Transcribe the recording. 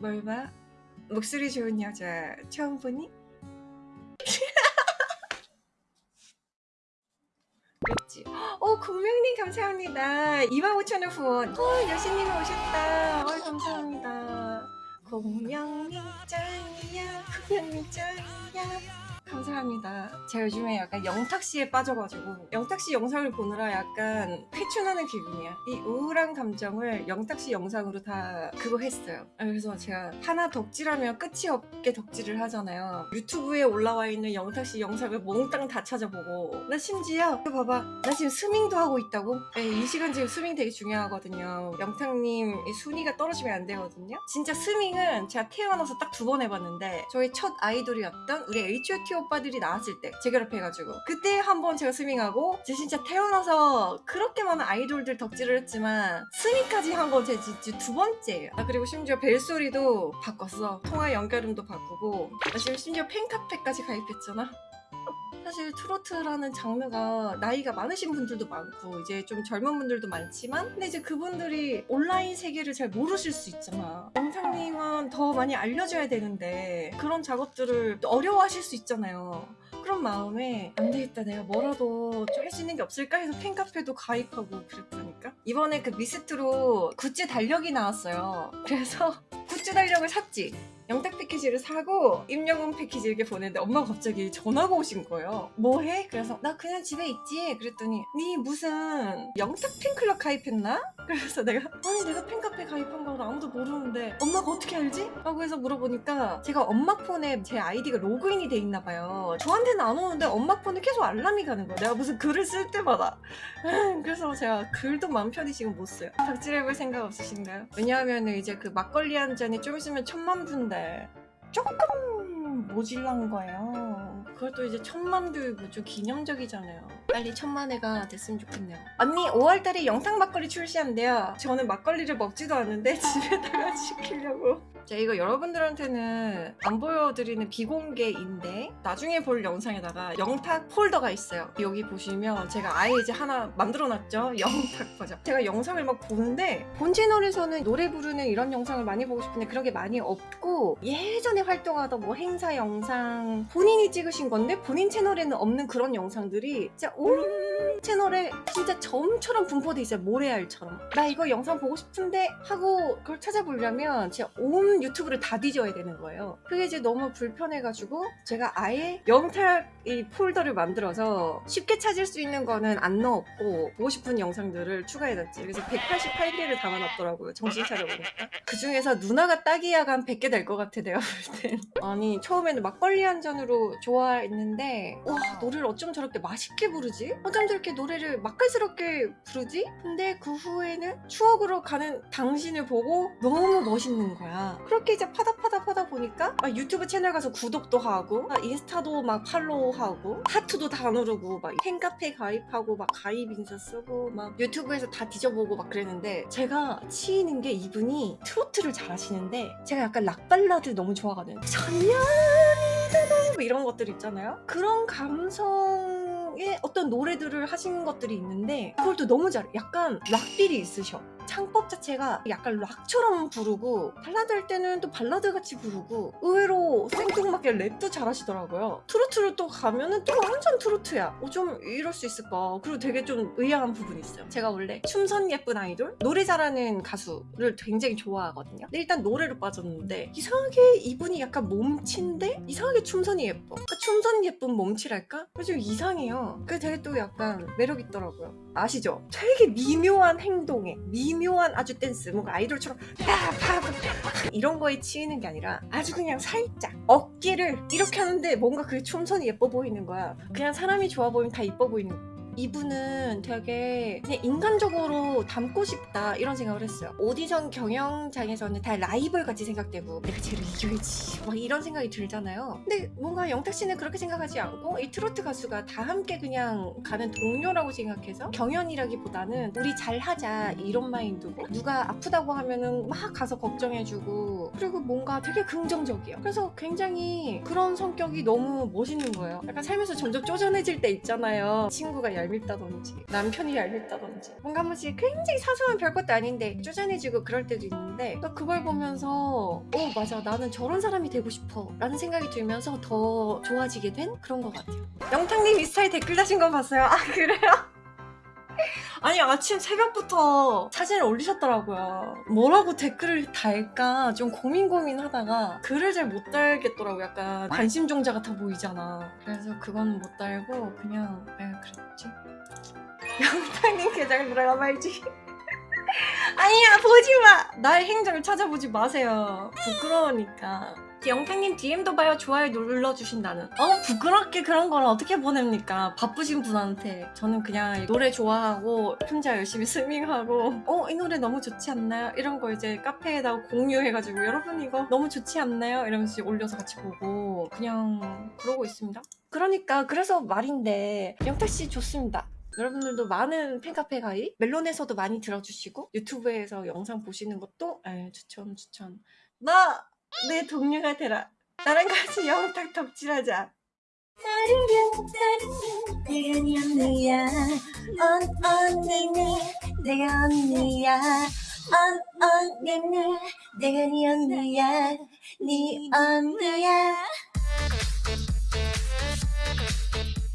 뭘 봐? 목소리 좋은 여자 처음 보니? 그랬지. 어, 공명님 감사합니다. 25,000원 후원. 어, 여신님이 오셨다. 어, 감사합니다. 공명님 짱이야. 공명님 짱이야. 감사합니다. 제가 요즘에 약간 영탁씨에 빠져가지고 영탁씨 영상을 보느라 약간 회춘하는 기분이야. 이 우울한 감정을 영탁씨 영상으로 다 그거 했어요. 아, 그래서 제가 하나 덕질하면 끝이 없게 덕질을 하잖아요. 유튜브에 올라와 있는 영탁씨 영상을 몽땅 다 찾아보고 나 심지어 이거 봐봐 나 지금 스밍도 하고 있다고? 네, 이 시간 지금 스밍 되게 중요하거든요. 영탁님 이 순위가 떨어지면 안 되거든요. 진짜 스밍은 제가 태어나서 딱 두 번 해봤는데 저희 첫 아이돌이었던 우리 H.O.T 오빠들이 나왔을 때 재결합해가지고. 그때 한번 제가 스밍하고 제 진짜 태어나서 그렇게 많은 아이돌들 덕질을 했지만 스밍까지 한 건 제 진짜 두 번째예요. 아 그리고 심지어 벨소리도 바꿨어. 통화 연결음도 바꾸고. 나 지금 심지어 팬카페까지 가입했잖아 사실 트로트라는 장르가 나이가 많으신 분들도 많고 이제 좀 젊은 분들도 많지만 근데 이제 그분들이 온라인 세계를 잘 모르실 수 있잖아. 영탁님을 더 많이 알려줘야 되는데 그런 작업들을 또 어려워하실 수 있잖아요. 그런 마음에 안 되겠다 내가 뭐라도 좀 할 수 있는 게 없을까 해서 팬카페도 가입하고 그랬다니까? 이번에 그 미스터트롯 굿즈 달력이 나왔어요. 그래서 굿즈 달력을 샀지 영탁 패키지를 사고 임영웅 패키지 이렇게 보냈는데 엄마가 갑자기 전화가 오신 거예요 뭐해? 그래서 나 그냥 집에 있지 그랬더니 니 무슨 영탁 팬클럽 가입했나? 그래서 내가 아니 내가 팬카페 가입한 거는 아무도 모르는데 엄마가 어떻게 알지? 라고 해서 물어보니까 제가 엄마 폰에 제 아이디가 로그인이 돼 있나 봐요. 저한테는 안 오는데 엄마 폰에 계속 알람이 가는 거야 내가 무슨 글을 쓸 때마다. 그래서 제가 글도 마음 편히 지금 못 써요. 덕질해볼 생각 없으신가요? 왜냐하면 이제 그 막걸리 한 잔이 좀 있으면 천만 분데 조금 모질란 거예요. 그것도 이제 천만도 뭐좀 기념적이잖아요. 빨리 천만 회가 됐으면 좋겠네요. 언니 5월달에 영상 막걸리 출시한대요. 저는 막걸리를 먹지도 않는데 집에다가 시키려고 제가 이거 여러분들한테는 안 보여드리는 비공개인데 나중에 볼 영상에다가 영탁 폴더가 있어요. 여기 보시면 제가 아예 이제 하나 만들어놨죠? 영탁 버전. 제가 영상을 막 보는데 본 채널에서는 노래 부르는 이런 영상을 많이 보고 싶은데 그런 게 많이 없고 예전에 활동하던 뭐 행사 영상 본인이 찍으신 건데 본인 채널에는 없는 그런 영상들이 진짜 온 채널에 진짜 점처럼 분포돼 있어요. 모래알처럼. 나 이거 영상 보고 싶은데 하고 그걸 찾아보려면 제가 온 유튜브를 다 뒤져야 되는 거예요. 그게 이제 너무 불편해가지고 제가 아예 영탁 이 폴더를 만들어서 쉽게 찾을 수 있는 거는 안 넣었고 보고 싶은 영상들을 추가해놨지. 그래서 188개를 담아놨더라고요 정신 차려보니까. 그 중에서 누나가 딱이야가 한 100개 될 것 같아 내가 볼땐. 아니 처음에는 막걸리 한 잔으로 좋아했는데 와 노래를 어쩜 저렇게 맛있게 부르지? 어쩜 저렇게 노래를 맛깔스럽게 부르지? 근데 그 후에는 추억으로 가는 당신을 보고 너무 멋있는 거야 그렇게 이제 파다 파다 파다 보니까 막 유튜브 채널 가서 구독도 하고 막 인스타도 막 팔로우하고 하트도 다 누르고 막 팬카페 가입하고 막 가입 인사 쓰고 막 유튜브에서 다 뒤져보고 막 그랬는데 제가 치이는 게 이분이 트로트를 잘 하시는데 제가 약간 락발라드 너무 좋아하거든요. 천년이다 뭐 이런 것들 있잖아요. 그런 감성의 어떤 노래들을 하신 것들이 있는데 그걸 또 너무 잘해 약간 rock feel이 있으셔 창법 자체가 약간 락처럼 부르고 발라드 할 때는 또 발라드 같이 부르고 의외로 생뚱맞게 랩도 잘하시더라고요. 트로트를 또 가면은 또 완전 트로트야. 어, 좀 이럴 수 있을까? 그리고 되게 좀 의아한 부분이 있어요. 제가 원래 춤선 예쁜 아이돌 노래 잘하는 가수를 굉장히 좋아하거든요. 근데 일단 노래로 빠졌는데 이상하게 이분이 약간 몸치인데 이상하게 춤선이 예뻐. 그러니까 춤선 예쁜 몸치랄까? 좀 이상해요. 그게 되게 또 약간 매력 있더라고요 아시죠? 되게 미묘한 행동에 미묘한 아주 댄스 뭔가 아이돌처럼 파파파 이런 거에 치이는 게 아니라 아주 그냥 살짝 어깨를 이렇게 하는데 뭔가 그게 춤선이 예뻐 보이는 거야 그냥 사람이 좋아 보이면 다 이뻐 보이는 거야 이분은 되게 인간적으로 닮고 싶다 이런 생각을 했어요. 오디션 경연장에서는 다 라이벌 같이 생각되고 내가 쟤를 이겨야지 막 이런 생각이 들잖아요. 근데 뭔가 영탁 씨는 그렇게 생각하지 않고 이 트로트 가수가 다 함께 그냥 가는 동료라고 생각해서 경연이라기보다는 우리 잘하자 이런 마인드고 누가 아프다고 하면은 막 가서 걱정해주고 그리고 뭔가 되게 긍정적이에요. 그래서 굉장히 그런 성격이 너무 멋있는 거예요. 약간 살면서 점점 쪼잔해질 때 있잖아요. 친구가 얄밉다든지 남편이 얄밉다든지. 뭔가 한 번씩 굉장히 사소한 별것도 아닌데 쪼잔해지고 그럴 때도 있는데 또 그걸 보면서 어 맞아. 나는 저런 사람이 되고 싶어. 라는 생각이 들면서 더 좋아지게 된 그런 것 같아요. 영탁님 이 스타일 댓글 다신 거 봤어요? 아 그래요? 아니 아침 새벽부터 사진을 올리셨더라고요. 뭐라고 댓글을 달까 좀 고민 고민하다가 글을 잘 못 달겠더라고 약간 관심종자 같아 보이잖아. 그래서 그건 못 달고 그냥 에 그랬지 영탁님 계정 들어가 말지. 아니야 보지마! 나의 행적을 찾아보지 마세요. 부끄러우니까 영탁님 DM도 봐요 좋아요 눌러주신다는. 어 부끄럽게 그런 걸 어떻게 보냅니까? 바쁘신 분한테. 저는 그냥 노래 좋아하고 혼자 열심히 스밍하고 어 이 노래 너무 좋지 않나요? 이런 거 이제 카페에다가 공유해가지고 여러분 이거 너무 좋지 않나요? 이러면서 올려서 같이 보고 그냥 그러고 있습니다. 그러니까 그래서 말인데 영탁씨 좋습니다. 여러분들도 많은 팬카페 가입 멜론에서도 많이 들어주시고 유튜브에서 영상 보시는 것도 에, 추천 추천. 나 내 동료가 되라. 나랑 같이 영탁 덕질하자. 내가 네 언니야. 언 언니니 내가 언니야. 언 언니니 내가 네 언니야. 네 언니야